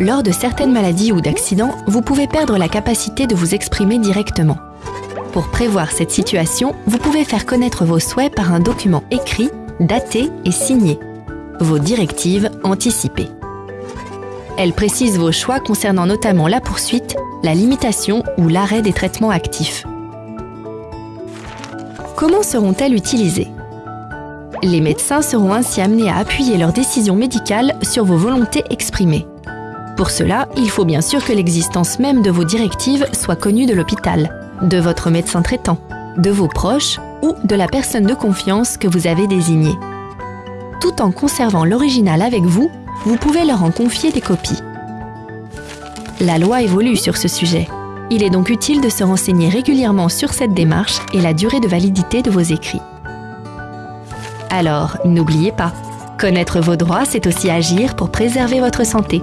Lors de certaines maladies ou d'accidents, vous pouvez perdre la capacité de vous exprimer directement. Pour prévoir cette situation, vous pouvez faire connaître vos souhaits par un document écrit, daté et signé. Vos directives anticipées. Elles précisent vos choix concernant notamment la poursuite, la limitation ou l'arrêt des traitements actifs. Comment seront-elles utilisées? Les médecins seront ainsi amenés à appuyer leurs décisions médicales sur vos volontés exprimées. Pour cela, il faut bien sûr que l'existence même de vos directives soit connue de l'hôpital, de votre médecin traitant, de vos proches ou de la personne de confiance que vous avez désignée. Tout en conservant l'original avec vous, vous pouvez leur en confier des copies. La loi évolue sur ce sujet. Il est donc utile de se renseigner régulièrement sur cette démarche et la durée de validité de vos écrits. Alors, n'oubliez pas, connaître vos droits, c'est aussi agir pour préserver votre santé.